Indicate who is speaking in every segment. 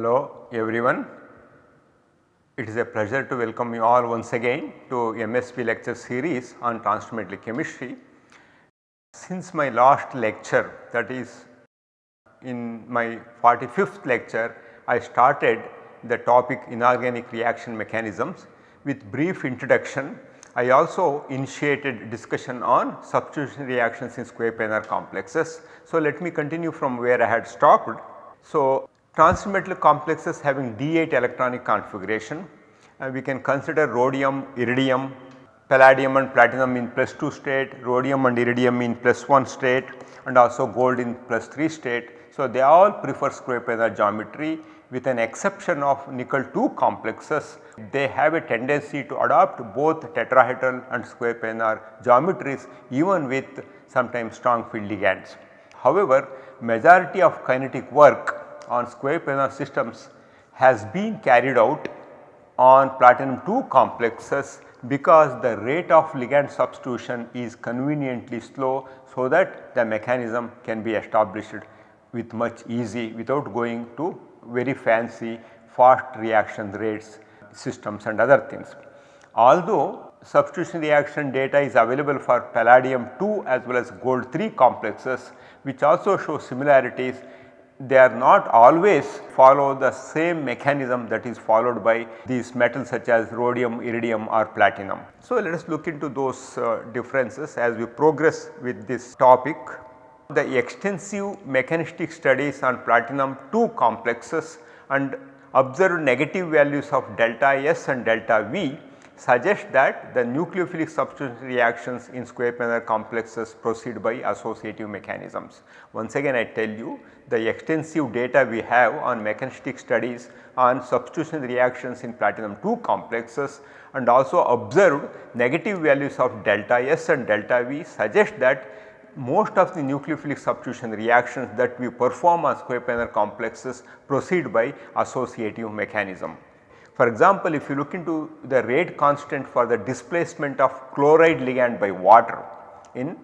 Speaker 1: Hello everyone. It is a pleasure to welcome you all once again to MSB lecture series on transfer chemistry. Since my last lecture that is in my 45th lecture I started the topic inorganic reaction mechanisms with brief introduction. I also initiated discussion on substitution reactions in square planar complexes. So, let me continue from where I had stopped. So, transmetal complexes having D8 electronic configuration and we can consider rhodium, iridium, palladium and platinum in plus 2 state, rhodium and iridium in plus 1 state and also gold in plus 3 state. So, they all prefer square planar geometry with an exception of nickel 2 complexes they have a tendency to adopt both tetrahedral and square planar geometries even with sometimes strong field ligands. However, majority of kinetic work on square planar systems has been carried out on platinum 2 complexes because the rate of ligand substitution is conveniently slow so that the mechanism can be established with much easy without going to very fancy fast reaction rates systems and other things. Although substitution reaction data is available for palladium 2 as well as gold 3 complexes which also show similarities they are not always follow the same mechanism that is followed by these metals such as rhodium, iridium or platinum. So, let us look into those uh, differences as we progress with this topic. The extensive mechanistic studies on platinum 2 complexes and observed negative values of delta S and delta V suggest that the nucleophilic substitution reactions in square planar complexes proceed by associative mechanisms. Once again I tell you the extensive data we have on mechanistic studies on substitution reactions in platinum 2 complexes and also observed negative values of delta S and delta V suggest that most of the nucleophilic substitution reactions that we perform on square planar complexes proceed by associative mechanism. For example, if you look into the rate constant for the displacement of chloride ligand by water in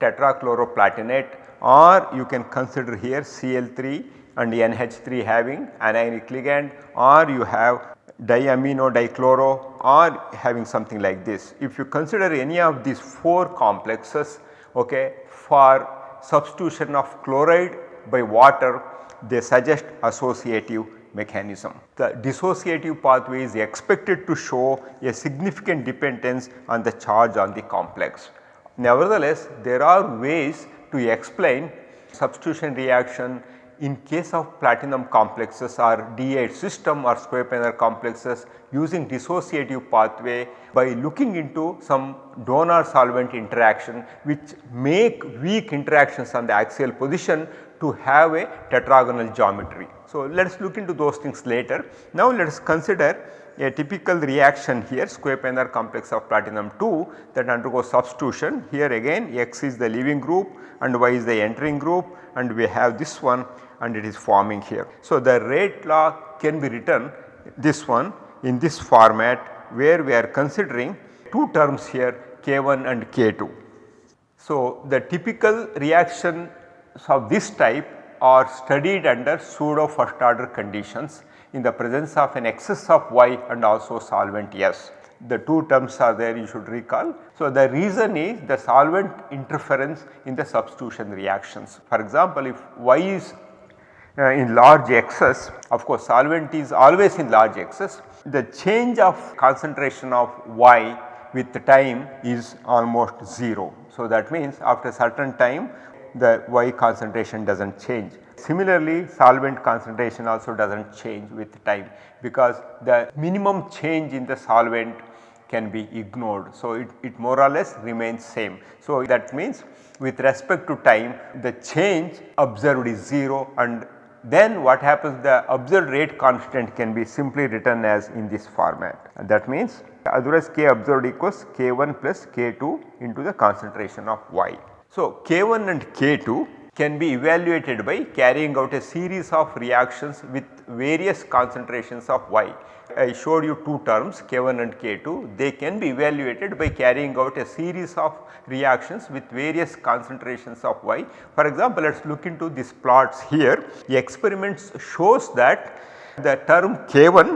Speaker 1: tetrachloroplatinate or you can consider here Cl3 and NH3 having anionic ligand or you have diamino dichloro or having something like this. If you consider any of these 4 complexes okay, for substitution of chloride by water they suggest associative mechanism. The dissociative pathway is expected to show a significant dependence on the charge on the complex. Nevertheless, there are ways to explain substitution reaction in case of platinum complexes or D8 system or square planar complexes using dissociative pathway by looking into some donor solvent interaction which make weak interactions on the axial position to have a tetragonal geometry. So, let us look into those things later. Now, let us consider a typical reaction here square planar complex of platinum 2 that undergoes substitution. Here again X is the leaving group and Y is the entering group and we have this one and it is forming here. So, the rate law can be written this one in this format where we are considering two terms here K1 and K2. So, the typical reactions of this type are studied under pseudo first order conditions in the presence of an excess of Y and also solvent S. The two terms are there you should recall. So, the reason is the solvent interference in the substitution reactions. For example, if Y is uh, in large excess of course solvent is always in large excess the change of concentration of Y with the time is almost 0. So, that means after certain time the Y concentration does not change. Similarly, solvent concentration also does not change with time because the minimum change in the solvent can be ignored. So, it, it more or less remains same. So, that means with respect to time the change observed is 0 and then what happens the observed rate constant can be simply written as in this format and that means otherwise k observed equals k1 plus k2 into the concentration of y. So, k1 and k2 can be evaluated by carrying out a series of reactions with various concentrations of y. I showed you two terms K1 and K2 they can be evaluated by carrying out a series of reactions with various concentrations of Y. For example, let us look into these plots here the experiments shows that the term K1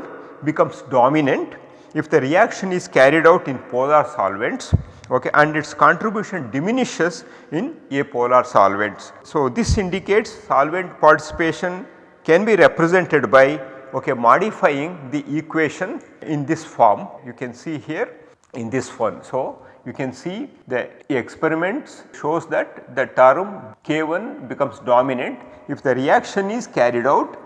Speaker 1: becomes dominant if the reaction is carried out in polar solvents okay, and its contribution diminishes in apolar solvents. So, this indicates solvent participation can be represented by okay, modifying the equation in this form you can see here in this one. So, you can see the experiments shows that the term K1 becomes dominant if the reaction is carried out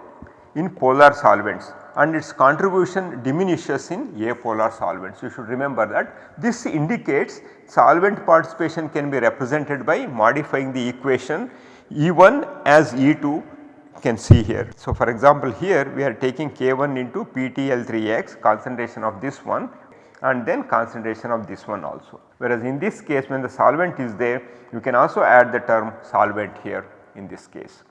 Speaker 1: in polar solvents and its contribution diminishes in apolar solvents. You should remember that this indicates solvent participation can be represented by modifying the equation E1 as E2 can see here. So, for example, here we are taking K1 into PTL3X concentration of this one and then concentration of this one also. Whereas in this case when the solvent is there you can also add the term solvent here in this case.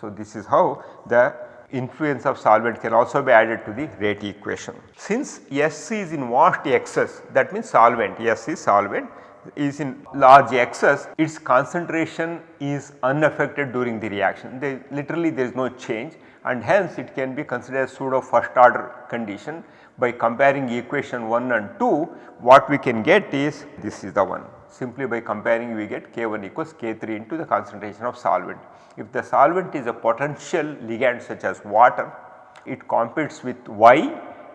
Speaker 1: So, this is how the influence of solvent can also be added to the rate equation. Since S is in vast excess that means solvent S is solvent is in large excess its concentration is unaffected during the reaction. They literally there is no change and hence it can be considered pseudo first order condition. By comparing equation 1 and 2 what we can get is this is the one simply by comparing we get K1 equals K3 into the concentration of solvent. If the solvent is a potential ligand such as water it competes with Y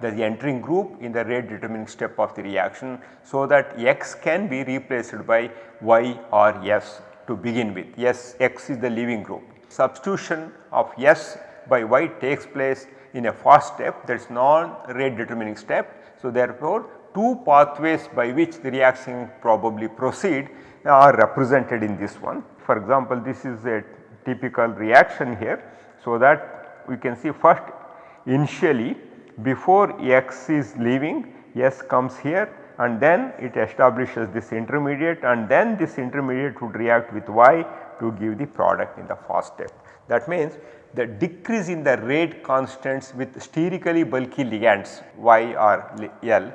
Speaker 1: the entering group in the rate determining step of the reaction so that X can be replaced by Y or S to begin with S X is the leaving group. Substitution of S by Y takes place in a fast step that is non rate determining step. So, therefore, two pathways by which the reaction probably proceed are represented in this one. For example, this is a typical reaction here. So, that we can see first initially before X is leaving S comes here and then it establishes this intermediate and then this intermediate would react with Y to give the product in the first step. That means the decrease in the rate constants with sterically bulky ligands Y or L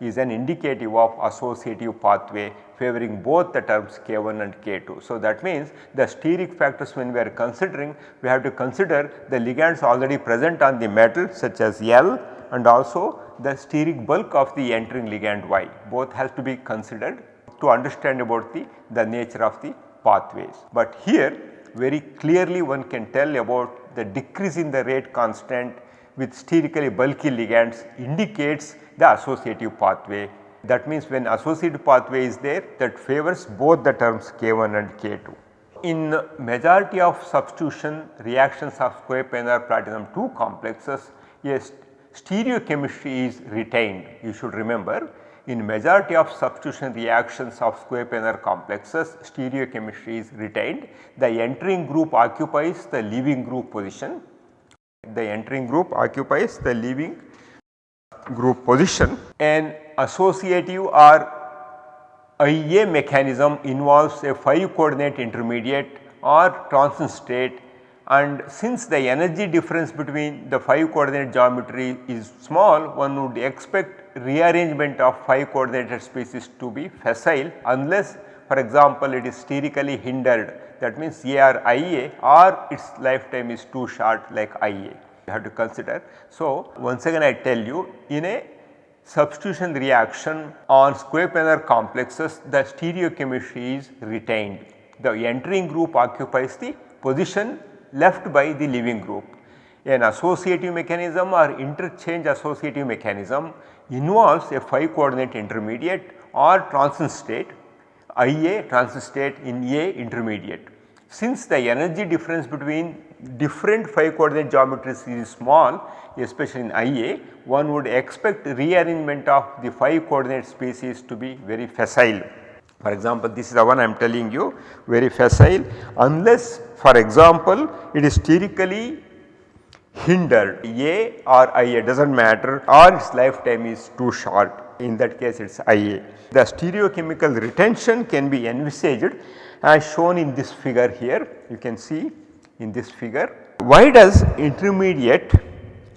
Speaker 1: is an indicative of associative pathway favoring both the terms K1 and K2. So, that means the steric factors when we are considering we have to consider the ligands already present on the metal such as L and also the steric bulk of the entering ligand Y both has to be considered to understand about the, the nature of the pathways. But here very clearly one can tell about the decrease in the rate constant with sterically bulky ligands indicates the associative pathway. That means when associative pathway is there that favors both the terms K1 and K2. In majority of substitution reactions of square planar platinum 2 complexes, yes stereochemistry is retained you should remember in majority of substitution reactions of square planar complexes stereochemistry is retained. The entering group occupies the leaving group position. The entering group occupies the leaving group position. An associative or IA mechanism involves a 5 coordinate intermediate or transition state and since the energy difference between the 5 coordinate geometry is small one would expect rearrangement of 5 coordinated species to be facile unless for example it is sterically hindered that means AR IA or its lifetime is too short like IA you have to consider. So, once again I tell you in a substitution reaction on square planar complexes the stereochemistry is retained. The entering group occupies the position left by the leaving group. An associative mechanism or interchange associative mechanism involves a 5 coordinate intermediate or transition state IA transition state in A intermediate. Since the energy difference between different 5 coordinate geometries is small especially in IA one would expect rearrangement of the 5 coordinate species to be very facile. For example, this is the one I am telling you very facile unless for example, it is sterically hindered A or IA does not matter or its lifetime is too short in that case it is IA. The stereochemical retention can be envisaged as shown in this figure here you can see in this figure. Why does intermediate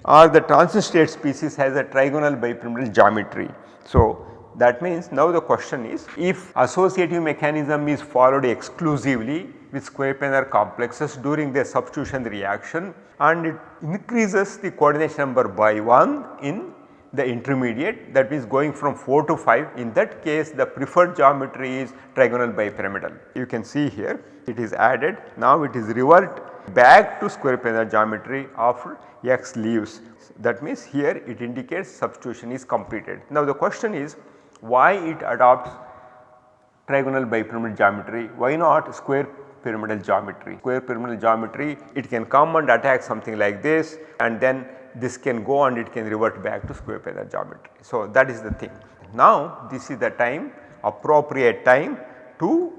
Speaker 1: or the transition state species has a trigonal bipyramidal geometry. So, that means now the question is if associative mechanism is followed exclusively with square planar complexes during their substitution reaction and it increases the coordination number by 1 in the intermediate that means going from 4 to 5 in that case the preferred geometry is trigonal bipyramidal. You can see here it is added now it is revert back to square planar geometry after x leaves that means here it indicates substitution is completed. Now the question is why it adopts trigonal bipyramidal geometry why not square pyramidal geometry. Square pyramidal geometry it can come and attack something like this and then this can go and it can revert back to square planar geometry. So, that is the thing. Now, this is the time appropriate time to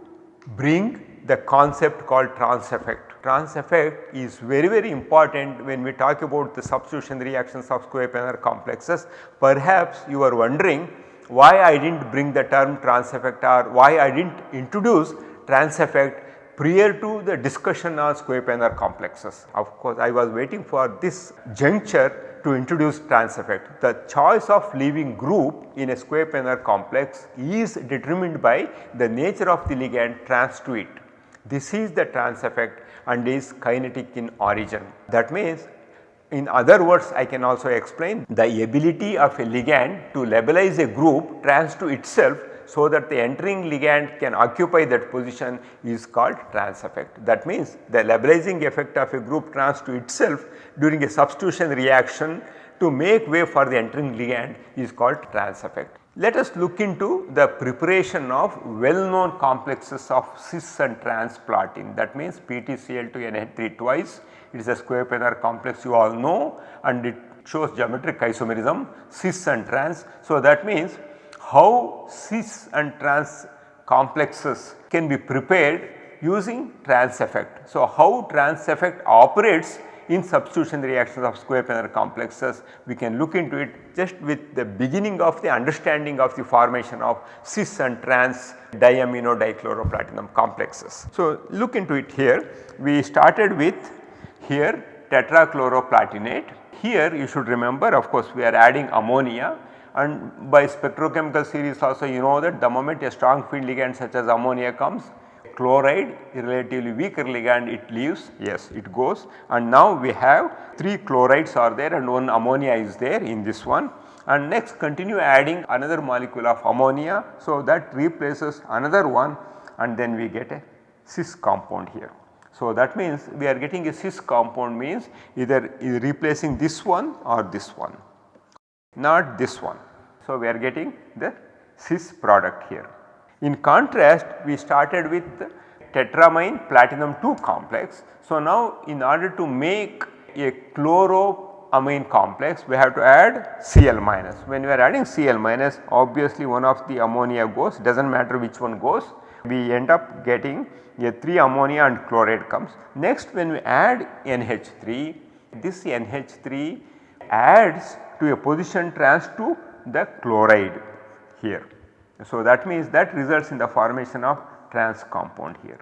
Speaker 1: bring the concept called trans effect. Trans effect is very very important when we talk about the substitution reactions of square planar complexes. Perhaps you are wondering why I did not bring the term trans effect or why I did not introduce trans effect prior to the discussion on square planar complexes. Of course, I was waiting for this juncture to introduce trans effect. The choice of leaving group in a square planar complex is determined by the nature of the ligand trans to it. This is the trans effect and is kinetic in origin. That means in other words I can also explain the ability of a ligand to labilize a group trans to itself so that the entering ligand can occupy that position is called trans effect. That means the labilizing effect of a group trans to itself during a substitution reaction to make way for the entering ligand is called trans effect. Let us look into the preparation of well known complexes of cis and trans platin that means PTCl2NH3 twice it is a square planar complex you all know and it shows geometric isomerism cis and trans. So, that means how cis and trans complexes can be prepared using trans effect. So, how trans effect operates in substitution reactions of square planar complexes we can look into it just with the beginning of the understanding of the formation of cis and trans diamino dichloroplatinum complexes. So, look into it here. We started with here tetrachloroplatinate. Here you should remember of course we are adding ammonia. And by spectrochemical series also you know that the moment a strong field ligand such as ammonia comes chloride relatively weaker ligand it leaves yes it goes and now we have 3 chlorides are there and one ammonia is there in this one and next continue adding another molecule of ammonia. So, that replaces another one and then we get a cis compound here. So, that means we are getting a cis compound means either replacing this one or this one not this one. So, we are getting the cis product here. In contrast we started with tetramine platinum 2 complex. So, now in order to make a chloroamine complex we have to add Cl minus. When we are adding Cl minus obviously one of the ammonia goes does not matter which one goes we end up getting a 3 ammonia and chloride comes. Next when we add NH3 this NH3 adds to a position trans to the chloride here. So, that means that results in the formation of trans compound here.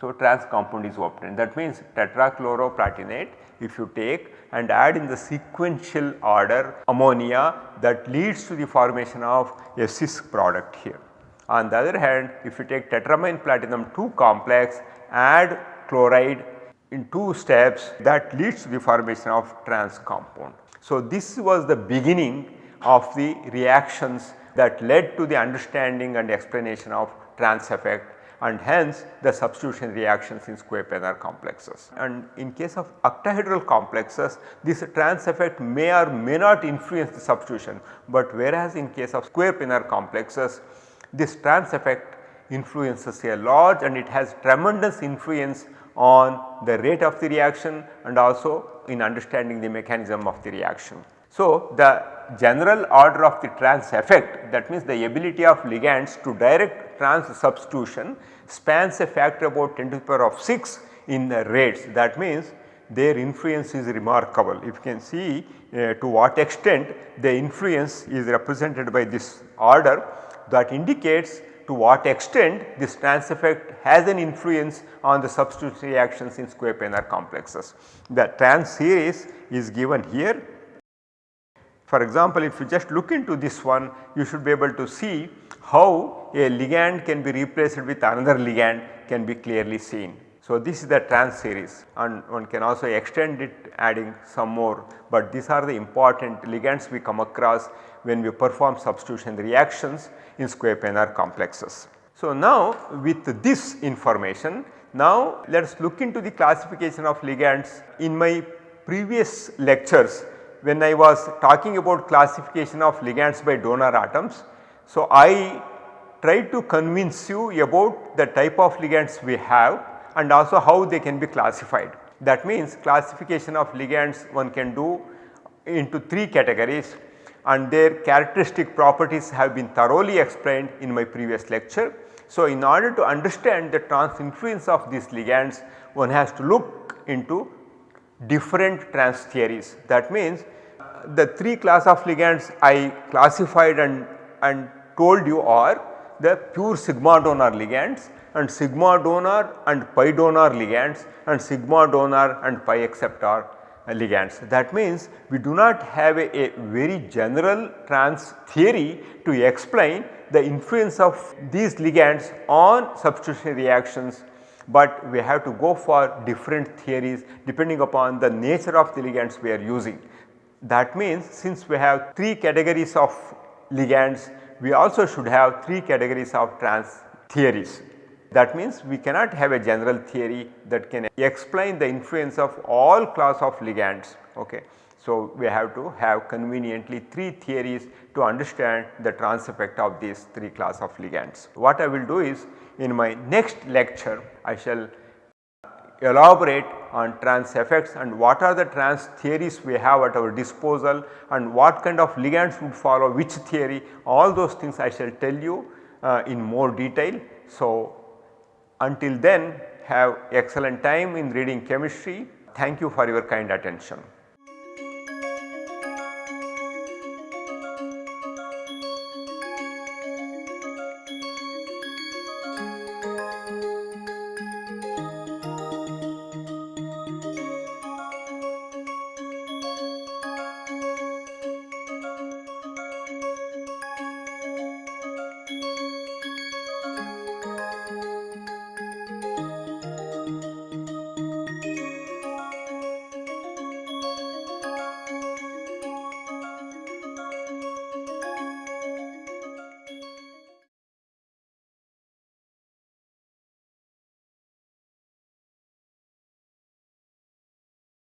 Speaker 1: So, trans compound is obtained that means tetrachloroplatinate if you take and add in the sequential order ammonia that leads to the formation of a cis product here. On the other hand if you take tetramine platinum 2 complex add chloride in two steps that leads to the formation of trans compound. So, this was the beginning of the reactions that led to the understanding and explanation of trans effect and hence the substitution reactions in square planar complexes. And in case of octahedral complexes this trans effect may or may not influence the substitution, but whereas in case of square planar complexes this trans effect influences a large and it has tremendous influence on the rate of the reaction and also in understanding the mechanism of the reaction. So, the general order of the trans effect that means the ability of ligands to direct trans substitution spans a factor about 10 to the power of 6 in the rates that means their influence is remarkable. If you can see uh, to what extent the influence is represented by this order that indicates to what extent this trans effect has an influence on the substitution reactions in square planar complexes. The trans series is given here For example, if you just look into this one you should be able to see how a ligand can be replaced with another ligand can be clearly seen. So, this is the trans series and one can also extend it adding some more, but these are the important ligands we come across when we perform substitution reactions in square planar complexes. So, now with this information now let us look into the classification of ligands. In my previous lectures when I was talking about classification of ligands by donor atoms. So, I tried to convince you about the type of ligands we have and also how they can be classified. That means classification of ligands one can do into 3 categories and their characteristic properties have been thoroughly explained in my previous lecture. So, in order to understand the trans influence of these ligands one has to look into different trans theories. That means uh, the 3 class of ligands I classified and, and told you are the pure sigma donor ligands and sigma donor and pi donor ligands and sigma donor and pi acceptor ligands. That means we do not have a, a, very general trans theory to explain the influence of these ligands on substitution reactions, but we have to go for different theories depending upon the nature of the ligands we are using. That means since we have 3 categories of ligands, we also should have 3 categories of trans theories. That means we cannot have a general theory that can explain the influence of all class of ligands. Okay. So, we have to have conveniently 3 theories to understand the trans effect of these 3 class of ligands. What I will do is in my next lecture I shall elaborate on trans effects and what are the trans theories we have at our disposal and what kind of ligands would follow which theory all those things I shall tell you uh, in more detail. So, until then have excellent time in reading chemistry. Thank you for your kind attention.